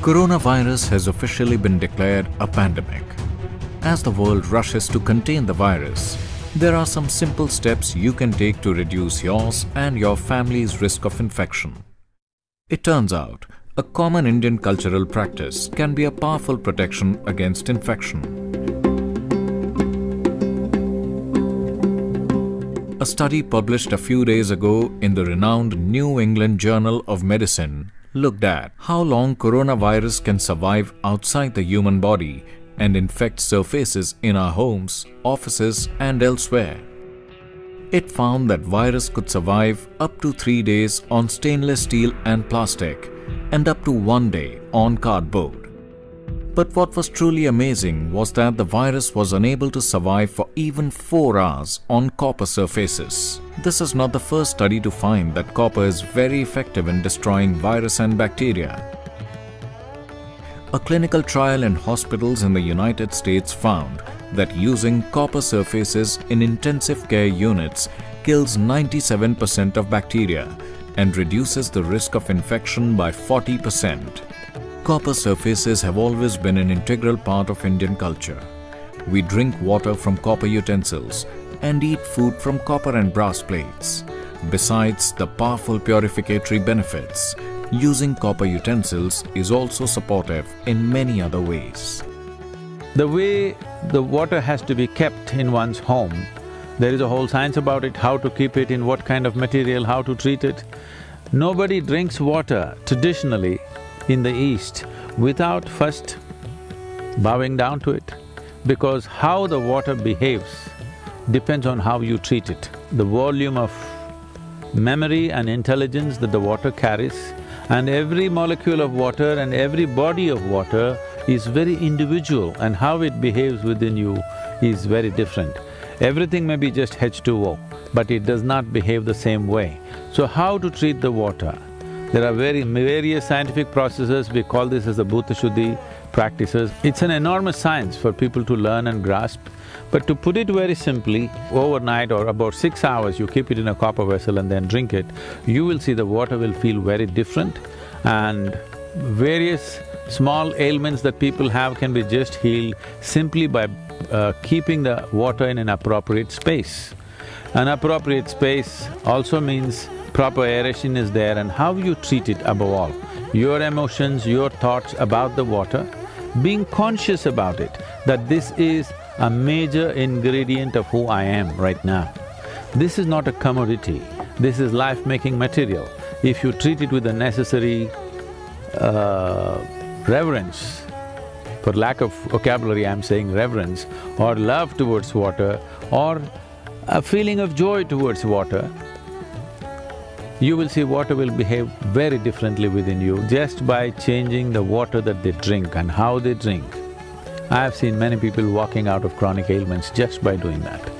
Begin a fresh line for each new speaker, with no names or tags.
Coronavirus has officially been declared a pandemic. As the world rushes to contain the virus, there are some simple steps you can take to reduce yours and your family's risk of infection. It turns out, a common Indian cultural practice can be a powerful protection against infection. A study published a few days ago in the renowned New England Journal of Medicine looked at how long coronavirus can survive outside the human body and infect surfaces in our homes, offices and elsewhere. It found that virus could survive up to 3 days on stainless steel and plastic and up to 1 day on cardboard. But what was truly amazing was that the virus was unable to survive for even 4 hours on copper surfaces. This is not the first study to find that copper is very effective in destroying virus and bacteria. A clinical trial in hospitals in the United States found that using copper surfaces in intensive care units kills 97% of bacteria and reduces the risk of infection by 40%. Copper surfaces have always been an integral part of Indian culture. We drink water from copper utensils and eat food from copper and brass plates. Besides the powerful purificatory benefits, using copper utensils is also supportive in many other ways.
The way the water has to be kept in one's home, there is a whole science about it, how to keep it, in what kind of material, how to treat it. Nobody drinks water traditionally in the East without first bowing down to it, because how the water behaves depends on how you treat it. The volume of memory and intelligence that the water carries and every molecule of water and every body of water is very individual and how it behaves within you is very different. Everything may be just H2O, but it does not behave the same way. So how to treat the water? There are very various scientific processes, we call this as the Bhuta Shuddhi practices. It's an enormous science for people to learn and grasp. But to put it very simply, overnight or about six hours you keep it in a copper vessel and then drink it, you will see the water will feel very different and various small ailments that people have can be just healed simply by uh, keeping the water in an appropriate space. An appropriate space also means proper aeration is there and how you treat it above all. Your emotions, your thoughts about the water, being conscious about it, that this is a major ingredient of who I am right now. This is not a commodity, this is life-making material. If you treat it with the necessary uh, reverence, for lack of vocabulary I'm saying reverence, or love towards water, or a feeling of joy towards water, you will see water will behave very differently within you just by changing the water that they drink and how they drink. I have seen many people walking out of chronic ailments just by doing that.